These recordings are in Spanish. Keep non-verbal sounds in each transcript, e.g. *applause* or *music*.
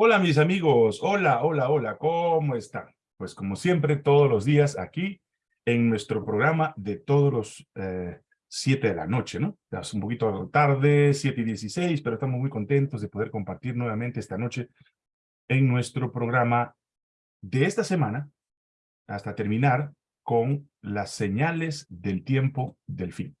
Hola mis amigos, hola, hola, hola, ¿cómo están? Pues como siempre, todos los días aquí en nuestro programa de todos los eh, 7 de la noche, ¿no? Es un poquito tarde, 7 y 16, pero estamos muy contentos de poder compartir nuevamente esta noche en nuestro programa de esta semana hasta terminar con las señales del tiempo del fin.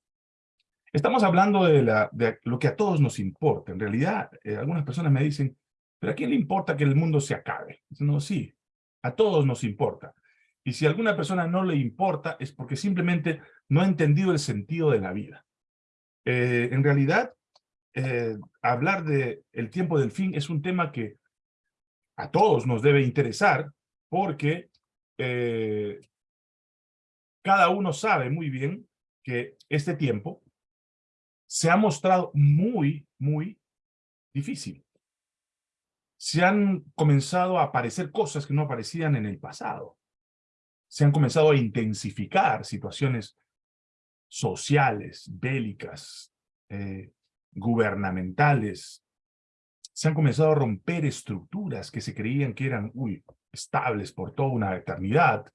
Estamos hablando de, la, de lo que a todos nos importa. En realidad, eh, algunas personas me dicen, ¿pero a quién le importa que el mundo se acabe? No, sí, a todos nos importa. Y si a alguna persona no le importa, es porque simplemente no ha entendido el sentido de la vida. Eh, en realidad, eh, hablar de el tiempo del fin es un tema que a todos nos debe interesar, porque eh, cada uno sabe muy bien que este tiempo se ha mostrado muy, muy difícil se han comenzado a aparecer cosas que no aparecían en el pasado. Se han comenzado a intensificar situaciones sociales, bélicas, eh, gubernamentales. Se han comenzado a romper estructuras que se creían que eran estables por toda una eternidad.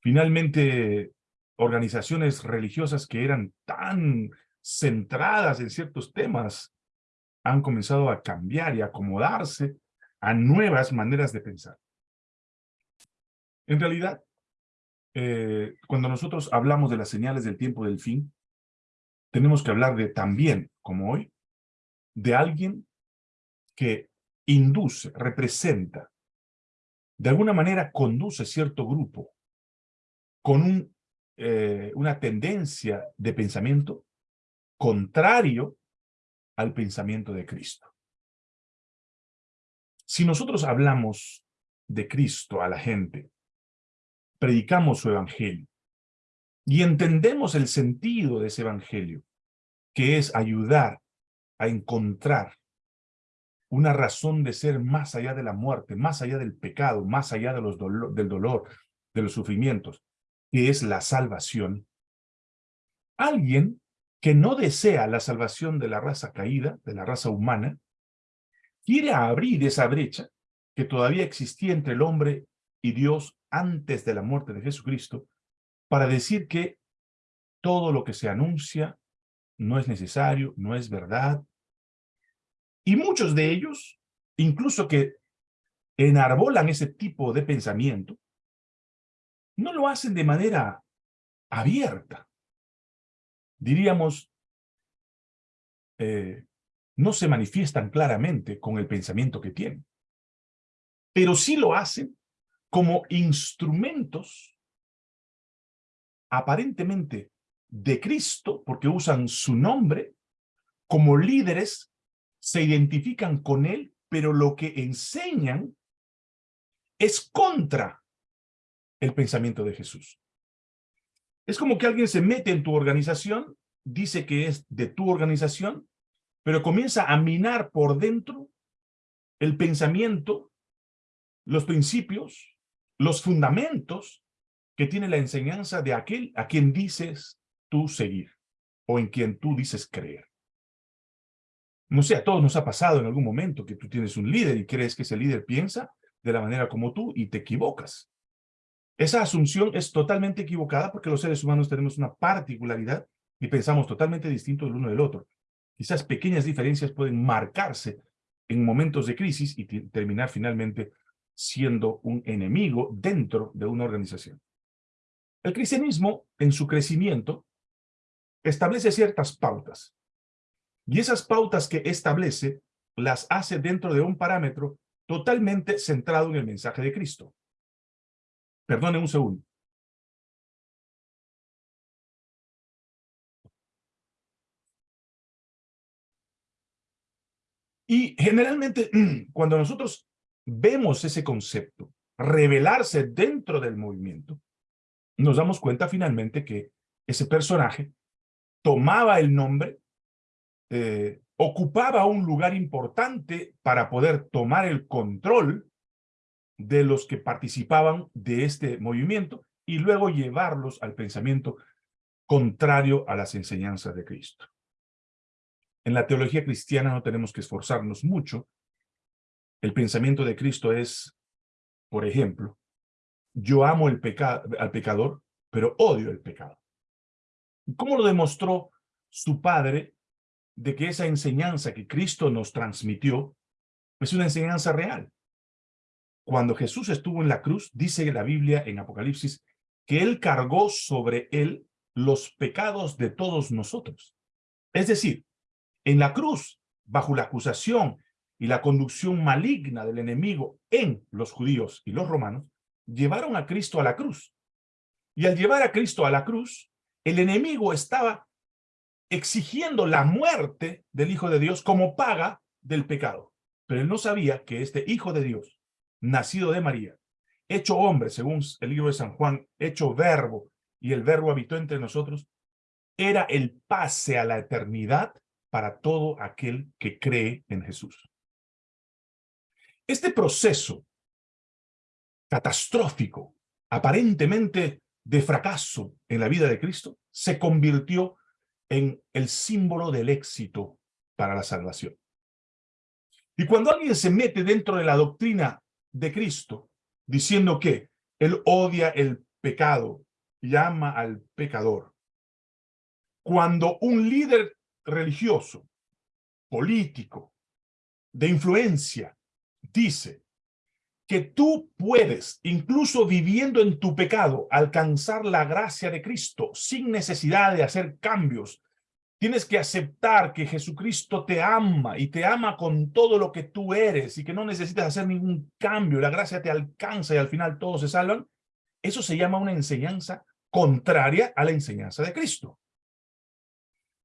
Finalmente, organizaciones religiosas que eran tan centradas en ciertos temas han comenzado a cambiar y acomodarse a nuevas maneras de pensar. En realidad, eh, cuando nosotros hablamos de las señales del tiempo del fin, tenemos que hablar de también, como hoy, de alguien que induce, representa, de alguna manera conduce cierto grupo con eh, una tendencia de pensamiento contrario al pensamiento de Cristo. Si nosotros hablamos de Cristo a la gente, predicamos su evangelio y entendemos el sentido de ese evangelio, que es ayudar a encontrar una razón de ser más allá de la muerte, más allá del pecado, más allá de los del dolor, de los sufrimientos, que es la salvación. Alguien que no desea la salvación de la raza caída, de la raza humana, quiere abrir esa brecha que todavía existía entre el hombre y Dios antes de la muerte de Jesucristo, para decir que todo lo que se anuncia no es necesario, no es verdad. Y muchos de ellos, incluso que enarbolan ese tipo de pensamiento, no lo hacen de manera abierta diríamos, eh, no se manifiestan claramente con el pensamiento que tienen. Pero sí lo hacen como instrumentos aparentemente de Cristo, porque usan su nombre, como líderes, se identifican con él, pero lo que enseñan es contra el pensamiento de Jesús. Es como que alguien se mete en tu organización, dice que es de tu organización, pero comienza a minar por dentro el pensamiento, los principios, los fundamentos que tiene la enseñanza de aquel a quien dices tú seguir o en quien tú dices creer. No sé, a todos nos ha pasado en algún momento que tú tienes un líder y crees que ese líder piensa de la manera como tú y te equivocas. Esa asunción es totalmente equivocada porque los seres humanos tenemos una particularidad y pensamos totalmente distinto del uno del otro. Quizás pequeñas diferencias pueden marcarse en momentos de crisis y terminar finalmente siendo un enemigo dentro de una organización. El cristianismo, en su crecimiento, establece ciertas pautas. Y esas pautas que establece las hace dentro de un parámetro totalmente centrado en el mensaje de Cristo. Perdone un segundo. Y generalmente, *clears throat* cuando nosotros vemos ese concepto revelarse dentro del movimiento, nos damos cuenta finalmente que ese personaje tomaba el nombre, eh, ocupaba un lugar importante para poder tomar el control de los que participaban de este movimiento y luego llevarlos al pensamiento contrario a las enseñanzas de Cristo. En la teología cristiana no tenemos que esforzarnos mucho El pensamiento de Cristo es, por ejemplo, yo amo el al pecador, pero odio el pecado. ¿Cómo lo demostró su padre de que esa enseñanza que Cristo nos transmitió es una enseñanza real? Cuando Jesús estuvo en la cruz, dice la Biblia en Apocalipsis, que Él cargó sobre Él los pecados de todos nosotros. Es decir, en la cruz, bajo la acusación y la conducción maligna del enemigo en los judíos y los romanos, llevaron a Cristo a la cruz. Y al llevar a Cristo a la cruz, el enemigo estaba exigiendo la muerte del Hijo de Dios como paga del pecado. Pero él no sabía que este Hijo de Dios, nacido de María, hecho hombre, según el libro de San Juan, hecho verbo, y el verbo habitó entre nosotros, era el pase a la eternidad para todo aquel que cree en Jesús. Este proceso catastrófico, aparentemente de fracaso en la vida de Cristo, se convirtió en el símbolo del éxito para la salvación. Y cuando alguien se mete dentro de la doctrina de Cristo, diciendo que él odia el pecado, llama al pecador, cuando un líder religioso, político, de influencia, dice que tú puedes, incluso viviendo en tu pecado, alcanzar la gracia de Cristo sin necesidad de hacer cambios. Tienes que aceptar que Jesucristo te ama y te ama con todo lo que tú eres y que no necesitas hacer ningún cambio. La gracia te alcanza y al final todos se salvan. Eso se llama una enseñanza contraria a la enseñanza de Cristo.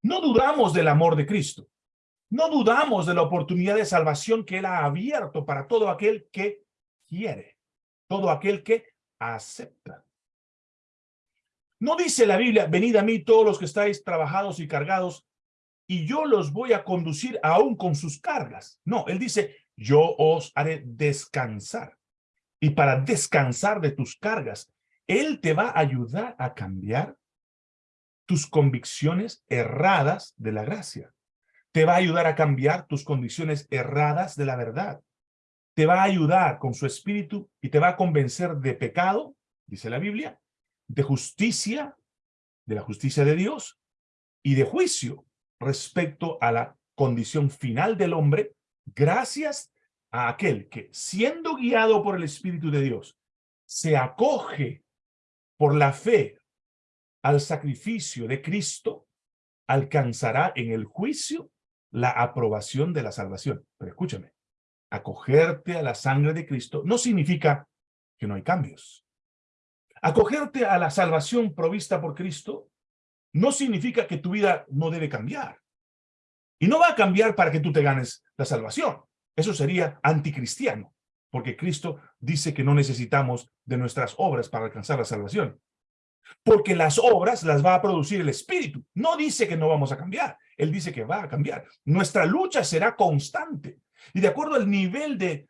No dudamos del amor de Cristo. No dudamos de la oportunidad de salvación que Él ha abierto para todo aquel que quiere, todo aquel que acepta. No dice la Biblia, venid a mí todos los que estáis trabajados y cargados, y yo los voy a conducir aún con sus cargas. No, Él dice, yo os haré descansar. Y para descansar de tus cargas, Él te va a ayudar a cambiar tus convicciones erradas de la gracia te va a ayudar a cambiar tus condiciones erradas de la verdad. Te va a ayudar con su espíritu y te va a convencer de pecado, dice la Biblia, de justicia, de la justicia de Dios y de juicio respecto a la condición final del hombre, gracias a aquel que, siendo guiado por el Espíritu de Dios, se acoge por la fe al sacrificio de Cristo, alcanzará en el juicio la aprobación de la salvación. Pero escúchame, acogerte a la sangre de Cristo no significa que no hay cambios. Acogerte a la salvación provista por Cristo no significa que tu vida no debe cambiar. Y no va a cambiar para que tú te ganes la salvación. Eso sería anticristiano, porque Cristo dice que no necesitamos de nuestras obras para alcanzar la salvación. Porque las obras las va a producir el Espíritu. No dice que no vamos a cambiar. Él dice que va a cambiar. Nuestra lucha será constante. Y de acuerdo al nivel de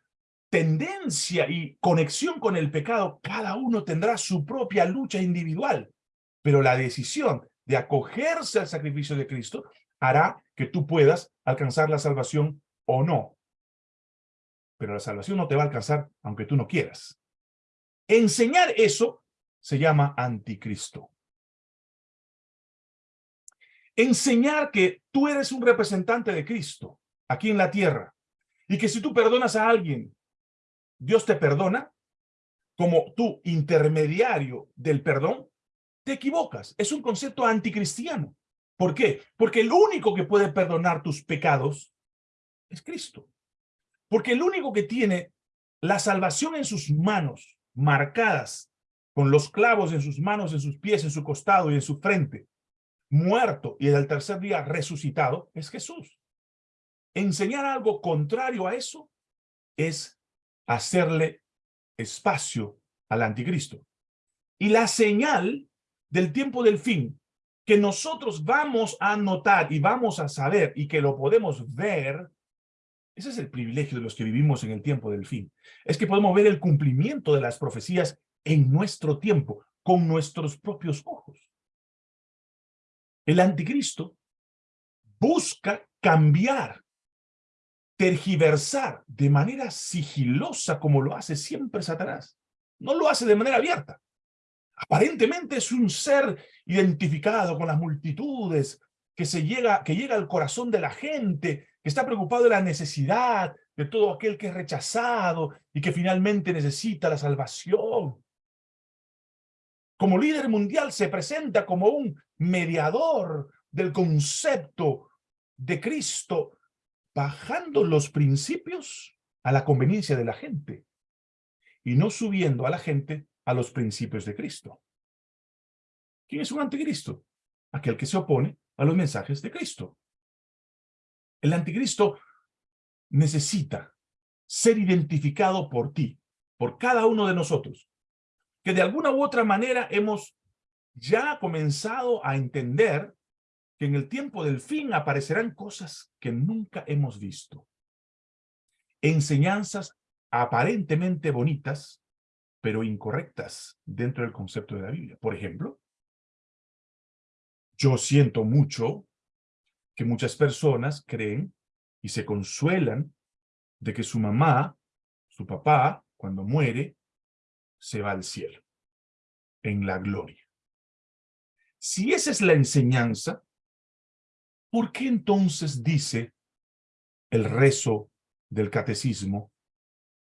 tendencia y conexión con el pecado, cada uno tendrá su propia lucha individual. Pero la decisión de acogerse al sacrificio de Cristo hará que tú puedas alcanzar la salvación o no. Pero la salvación no te va a alcanzar aunque tú no quieras. Enseñar eso se llama anticristo. Enseñar que tú eres un representante de Cristo aquí en la tierra y que si tú perdonas a alguien, Dios te perdona como tu intermediario del perdón, te equivocas. Es un concepto anticristiano. ¿Por qué? Porque el único que puede perdonar tus pecados es Cristo. Porque el único que tiene la salvación en sus manos, marcadas con los clavos en sus manos, en sus pies, en su costado y en su frente, muerto y el tercer día resucitado, es Jesús. Enseñar algo contrario a eso es hacerle espacio al anticristo. Y la señal del tiempo del fin que nosotros vamos a notar y vamos a saber y que lo podemos ver, ese es el privilegio de los que vivimos en el tiempo del fin, es que podemos ver el cumplimiento de las profecías en nuestro tiempo, con nuestros propios ojos. El anticristo busca cambiar tergiversar de manera sigilosa como lo hace siempre Satanás. No lo hace de manera abierta. Aparentemente es un ser identificado con las multitudes, que, se llega, que llega al corazón de la gente, que está preocupado de la necesidad de todo aquel que es rechazado y que finalmente necesita la salvación. Como líder mundial se presenta como un mediador del concepto de Cristo, bajando los principios a la conveniencia de la gente y no subiendo a la gente a los principios de Cristo. ¿Quién es un anticristo? Aquel que se opone a los mensajes de Cristo. El anticristo necesita ser identificado por ti, por cada uno de nosotros, que de alguna u otra manera hemos ya comenzado a entender que en el tiempo del fin aparecerán cosas que nunca hemos visto. Enseñanzas aparentemente bonitas, pero incorrectas dentro del concepto de la Biblia. Por ejemplo, yo siento mucho que muchas personas creen y se consuelan de que su mamá, su papá, cuando muere, se va al cielo, en la gloria. Si esa es la enseñanza, ¿por qué entonces dice el rezo del catecismo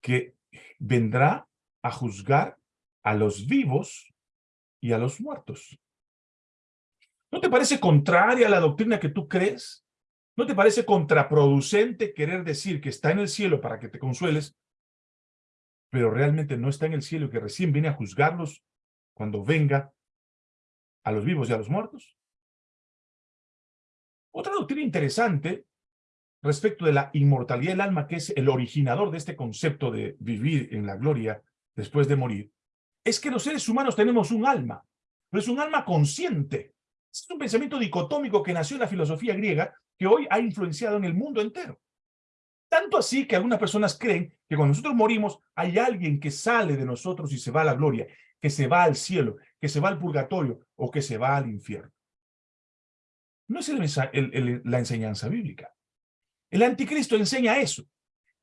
que vendrá a juzgar a los vivos y a los muertos. ¿No te parece contraria a la doctrina que tú crees? ¿No te parece contraproducente querer decir que está en el cielo para que te consueles, pero realmente no está en el cielo que recién viene a juzgarlos cuando venga a los vivos y a los muertos? Otra doctrina interesante respecto de la inmortalidad del alma, que es el originador de este concepto de vivir en la gloria después de morir, es que los seres humanos tenemos un alma, pero es un alma consciente. Es un pensamiento dicotómico que nació en la filosofía griega que hoy ha influenciado en el mundo entero. Tanto así que algunas personas creen que cuando nosotros morimos hay alguien que sale de nosotros y se va a la gloria, que se va al cielo, que se va al purgatorio o que se va al infierno. No es la enseñanza bíblica. El anticristo enseña eso,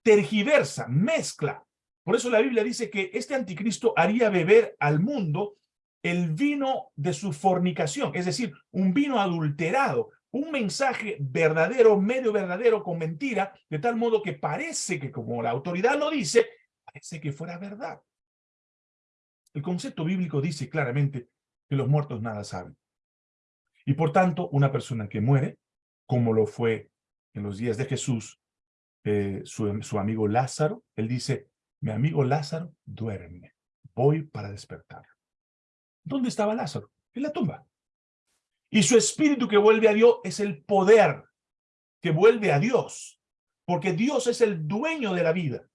tergiversa, mezcla por eso la Biblia dice que este anticristo haría beber al mundo el vino de su fornicación, es decir, un vino adulterado, un mensaje verdadero, medio verdadero, con mentira, de tal modo que parece que como la autoridad lo dice, parece que fuera verdad. El concepto bíblico dice claramente que los muertos nada saben. Y por tanto, una persona que muere, como lo fue en los días de Jesús, eh, su, su amigo Lázaro, él dice, mi amigo Lázaro duerme. Voy para despertar. ¿Dónde estaba Lázaro? En la tumba. Y su espíritu que vuelve a Dios es el poder que vuelve a Dios. Porque Dios es el dueño de la vida.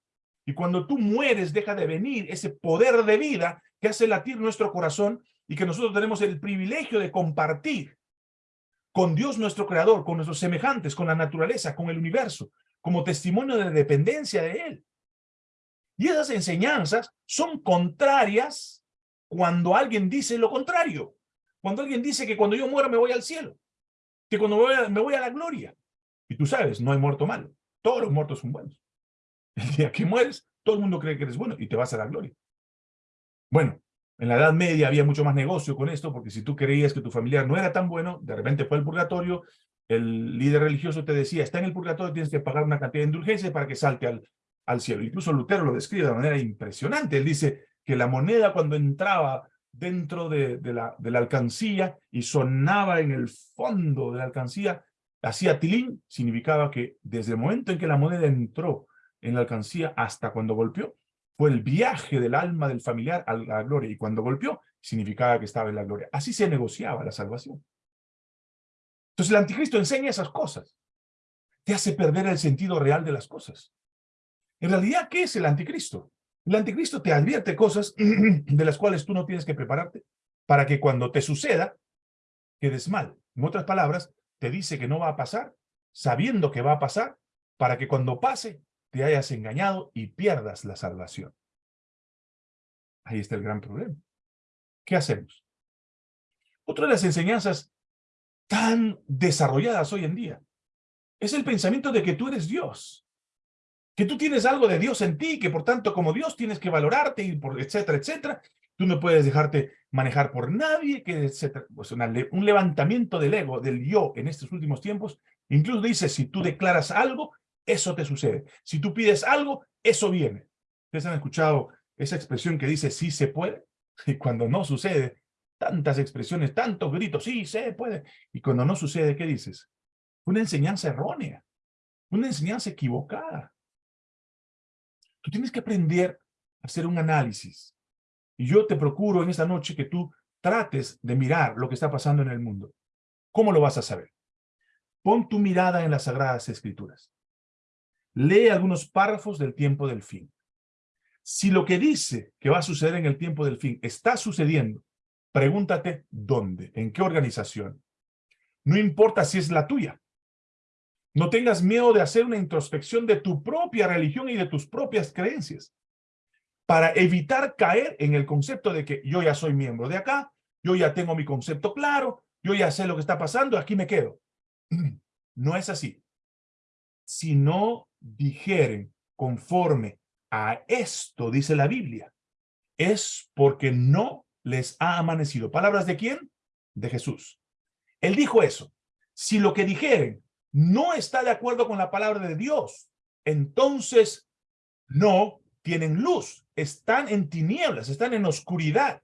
Y cuando tú mueres, deja de venir ese poder de vida que hace latir nuestro corazón y que nosotros tenemos el privilegio de compartir con Dios nuestro creador, con nuestros semejantes, con la naturaleza, con el universo, como testimonio de dependencia de Él. Y esas enseñanzas son contrarias cuando alguien dice lo contrario. Cuando alguien dice que cuando yo muero me voy al cielo. Que cuando me voy a, me voy a la gloria. Y tú sabes, no hay muerto malo. Todos los muertos son buenos. *laughs* El día que mueres, todo el mundo cree que eres bueno y te vas a la gloria. Bueno, en la Edad Media había mucho más negocio con esto, porque si tú creías que tu familiar no era tan bueno, de repente fue al purgatorio, el líder religioso te decía, está en el purgatorio, tienes que pagar una cantidad de indulgencia para que salte al, al cielo. Incluso Lutero lo describe de manera impresionante. Él dice que la moneda cuando entraba dentro de, la, la alcancía y sonaba en el fondo de la alcancía, hacía tilín, significaba que desde el momento en que la moneda entró en la alcancía hasta cuando golpeó, fue el viaje del alma del familiar a la gloria. Y cuando golpeó, significaba que estaba en la gloria. Así se negociaba la salvación. Entonces el anticristo enseña esas cosas. Te hace perder el sentido real de las cosas. En realidad, ¿qué es el anticristo? El anticristo te advierte cosas *clears throat* de las cuales tú no tienes que prepararte para que cuando te suceda, quedes mal. En otras palabras, te dice que no va a pasar, sabiendo que va a pasar, para que cuando pase, te hayas engañado y pierdas la salvación. Ahí está el gran problema. ¿Qué hacemos? Otra de las enseñanzas tan desarrolladas hoy en día es el pensamiento de que tú eres Dios que tú tienes algo de Dios en ti, que por tanto como Dios tienes que valorarte, y por etcétera, etcétera. Tú no puedes dejarte manejar por nadie, que etcétera. Pues un levantamiento del ego, del yo en estos últimos tiempos. Incluso dice, si tú declaras algo, eso te sucede. Si tú pides algo, eso viene. ¿Ustedes han escuchado esa expresión que dice, sí se puede? Y cuando no sucede, tantas expresiones, tantos gritos, sí se puede. Y cuando no sucede, ¿qué dices? Una enseñanza errónea, una enseñanza equivocada. Tú tienes que aprender a hacer un análisis. Y yo te procuro en esta noche que tú trates de mirar lo que está pasando en el mundo. ¿Cómo lo vas a saber? Pon tu mirada en las Sagradas Escrituras. Lee algunos párrafos del tiempo del fin. Si lo que dice que va a suceder en el tiempo del fin está sucediendo, pregúntate dónde, en qué organización. No importa si es la tuya. No tengas miedo de hacer una introspección de tu propia religión y de tus propias creencias para evitar caer en el concepto de que yo ya soy miembro de acá, yo ya tengo mi concepto claro, yo ya sé lo que está pasando, aquí me quedo. *clears throat* No es así. Si no dijeren conforme a esto, dice la Biblia, es porque no les ha amanecido. ¿Palabras de quién? De Jesús. Él dijo eso. Si lo que dijeren no está de acuerdo con la palabra de Dios, entonces no tienen luz, están en tinieblas, están en oscuridad.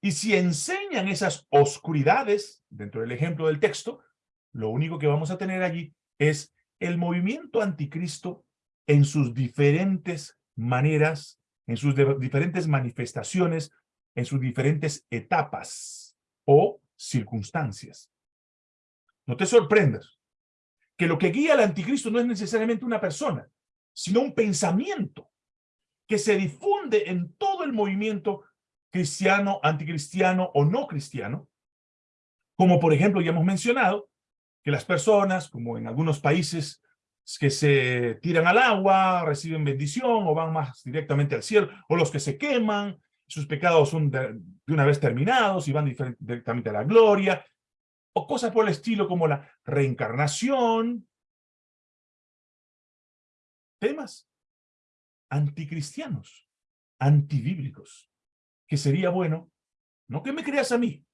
Y si enseñan esas oscuridades, dentro del ejemplo del texto, lo único que vamos a tener allí es el movimiento anticristo en sus diferentes maneras, en sus diferentes manifestaciones, en sus diferentes etapas o circunstancias. No te sorprendas que lo que guía al anticristo no es necesariamente una persona, sino un pensamiento que se difunde en todo el movimiento cristiano, anticristiano o no cristiano, como por ejemplo ya hemos mencionado, que las personas, como en algunos países que se tiran al agua, reciben bendición o van más directamente al cielo, o los que se queman, sus pecados son de, una vez terminados y van directamente a la gloria, o cosas por el estilo como la reencarnación. Temas anticristianos, antibíblicos, que sería bueno, no que me creas a mí,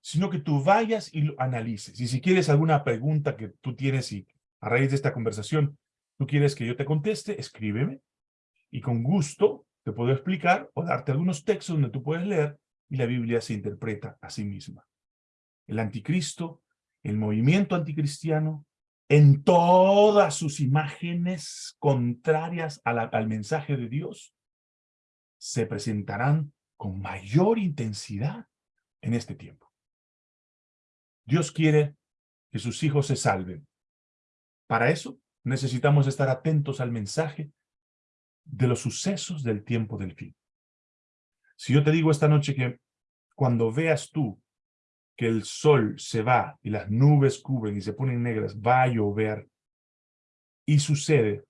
sino que tú vayas y lo analices. Y si quieres alguna pregunta que tú tienes y a raíz de esta conversación tú quieres que yo te conteste, escríbeme y con gusto te puedo explicar o darte algunos textos donde tú puedes leer y la Biblia se interpreta a sí misma el anticristo, el movimiento anticristiano, en todas sus imágenes contrarias al mensaje de Dios, se presentarán con mayor intensidad en este tiempo. Dios quiere que sus hijos se salven. Para eso necesitamos estar atentos al mensaje de los sucesos del tiempo del fin. Si yo te digo esta noche que cuando veas tú que el sol se va y las nubes cubren y se ponen negras, va a llover y sucede,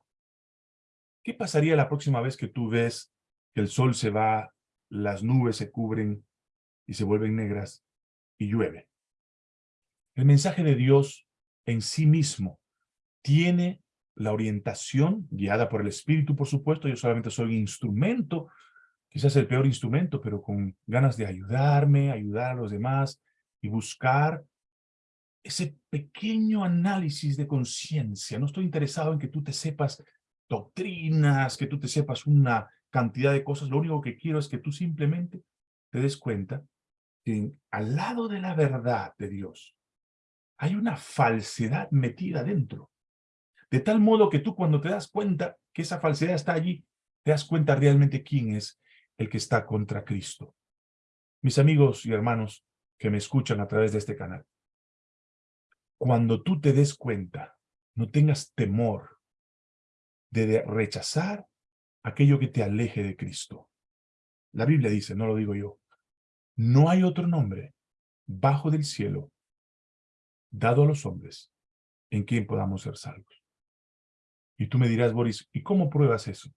¿qué pasaría la próxima vez que tú ves que el sol se va, las nubes se cubren y se vuelven negras y llueve? El mensaje de Dios en sí mismo tiene la orientación guiada por el Espíritu, por supuesto, yo solamente soy un instrumento, quizás el peor instrumento, pero con ganas de ayudarme, ayudar a los demás, y buscar ese pequeño análisis de conciencia. No estoy interesado en que tú te sepas doctrinas, que tú te sepas una cantidad de cosas. Lo único que quiero es que tú simplemente te des cuenta que al lado de la verdad de Dios hay una falsedad metida dentro. De tal modo que tú cuando te das cuenta que esa falsedad está allí, te das cuenta realmente quién es el que está contra Cristo. Mis amigos y hermanos, que me escuchan a través de este canal. Cuando tú te des cuenta, no tengas temor de rechazar aquello que te aleje de Cristo. La Biblia dice, no lo digo yo, no hay otro nombre bajo del cielo dado a los hombres en quien podamos ser salvos. Y tú me dirás, Boris, ¿y cómo pruebas eso?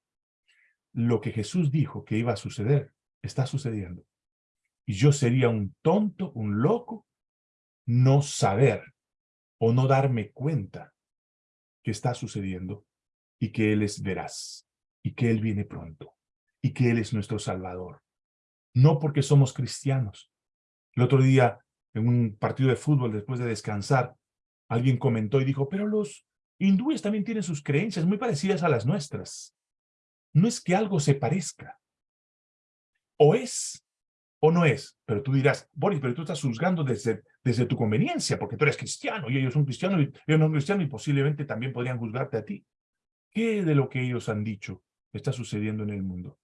Lo que Jesús dijo que iba a suceder, está sucediendo. Y yo sería un tonto, un loco, no saber o no darme cuenta que está sucediendo y que Él es veraz, y que Él viene pronto, y que Él es nuestro Salvador. No porque somos cristianos. El otro día, en un partido de fútbol, después de descansar, alguien comentó y dijo, pero los hindúes también tienen sus creencias muy parecidas a las nuestras. No es que algo se parezca. O es o no es. Pero tú dirás, Boris, pero tú estás juzgando desde, desde tu conveniencia, porque tú eres cristiano y ellos son cristianos y ellos no son cristianos y posiblemente también podrían juzgarte a ti. ¿Qué de lo que ellos han dicho está sucediendo en el mundo?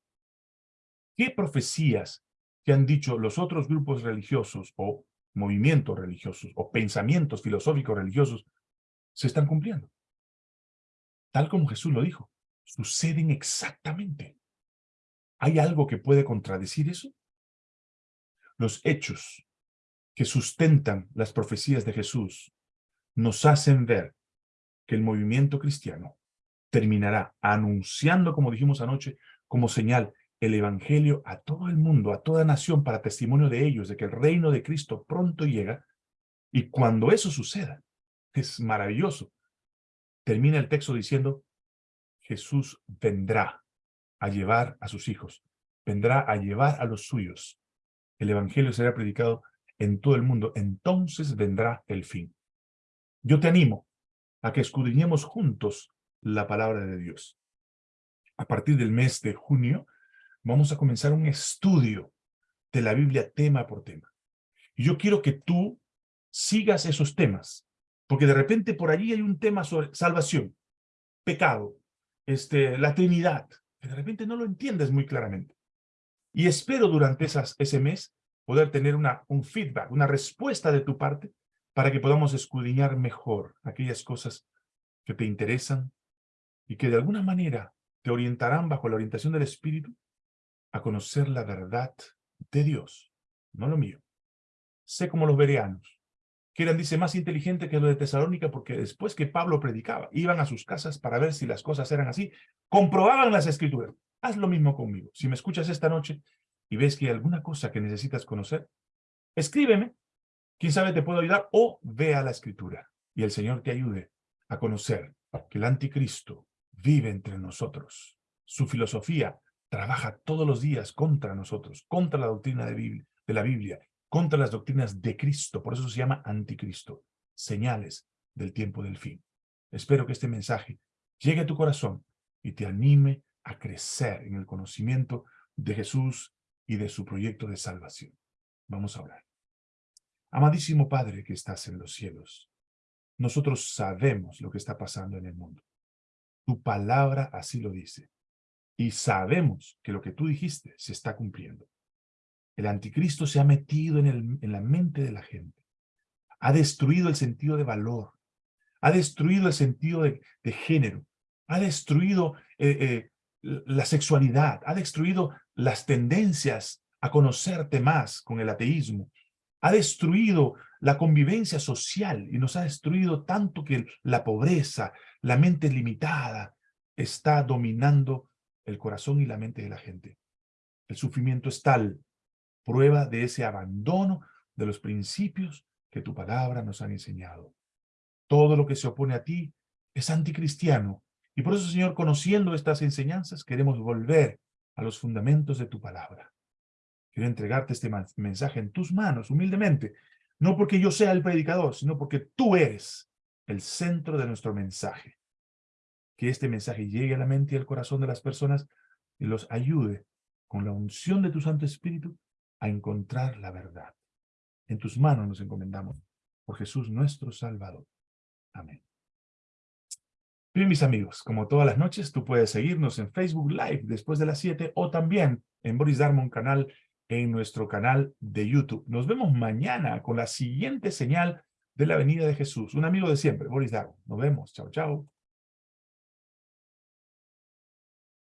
¿Qué profecías que han dicho los otros grupos religiosos o movimientos religiosos o pensamientos filosóficos religiosos se están cumpliendo? Tal como Jesús lo dijo, suceden exactamente. ¿Hay algo que puede contradecir eso? Los hechos que sustentan las profecías de Jesús nos hacen ver que el movimiento cristiano terminará anunciando, como dijimos anoche, como señal el evangelio a todo el mundo, a toda nación, para testimonio de ellos, de que el reino de Cristo pronto llega. Y cuando eso suceda, es maravilloso. Termina el texto diciendo, Jesús vendrá a llevar a sus hijos, vendrá a llevar a los suyos. El evangelio será predicado en todo el mundo, entonces vendrá el fin. Yo te animo a que escudriñemos juntos la palabra de Dios. A partir del mes de junio, vamos a comenzar un estudio de la Biblia tema por tema. Y yo quiero que tú sigas esos temas, porque de repente por allí hay un tema sobre salvación, pecado, este, la Trinidad, que de repente no lo entiendes muy claramente. Y espero durante esas, ese mes poder tener una, un feedback, una respuesta de tu parte, para que podamos escudriñar mejor aquellas cosas que te interesan, y que de alguna manera te orientarán bajo la orientación del Espíritu a conocer la verdad de Dios, no lo mío. Sé como los bereanos, que eran, dice, más inteligente que los de Tesalónica, porque después que Pablo predicaba, iban a sus casas para ver si las cosas eran así, comprobaban las Escrituras. Haz lo mismo conmigo. Si me escuchas esta noche y ves que hay alguna cosa que necesitas conocer, escríbeme, quién sabe te puedo ayudar, o ve a la Escritura, y el Señor te ayude a conocer que el anticristo vive entre nosotros. Su filosofía trabaja todos los días contra nosotros, contra la doctrina de, de la Biblia, contra las doctrinas de Cristo. Por eso se llama anticristo. Señales del tiempo del fin. Espero que este mensaje llegue a tu corazón y te anime a crecer en el conocimiento de Jesús y de su proyecto de salvación. Vamos a hablar. Amadísimo Padre que estás en los cielos, nosotros sabemos lo que está pasando en el mundo. Tu palabra así lo dice. Y sabemos que lo que tú dijiste se está cumpliendo. El anticristo se ha metido en, el, en la mente de la gente. Ha destruido el sentido de valor. Ha destruido el sentido de, género. Ha destruido eh, eh, la sexualidad. Ha destruido las tendencias a conocerte más con el ateísmo. Ha destruido la convivencia social y nos ha destruido tanto que la pobreza, la mente limitada, está dominando el corazón y la mente de la gente. El sufrimiento es tal, prueba de ese abandono de los principios que tu palabra nos han enseñado. Todo lo que se opone a ti es anticristiano. Y por eso, Señor, conociendo estas enseñanzas, queremos volver a los fundamentos de tu palabra. Quiero entregarte este mensaje en tus manos, humildemente, no porque yo sea el predicador, sino porque tú eres el centro de nuestro mensaje. Que este mensaje llegue a la mente y al corazón de las personas y los ayude con la unción de tu Santo Espíritu a encontrar la verdad. En tus manos nos encomendamos por Jesús nuestro Salvador. Amén. Bien, mis amigos, como todas las noches, tú puedes seguirnos en Facebook Live después de las 7 o también en Boris Darmon canal en nuestro canal de YouTube. Nos vemos mañana con la siguiente señal de la venida de Jesús. Un amigo de siempre, Boris Dago. Nos vemos. Chao, chao.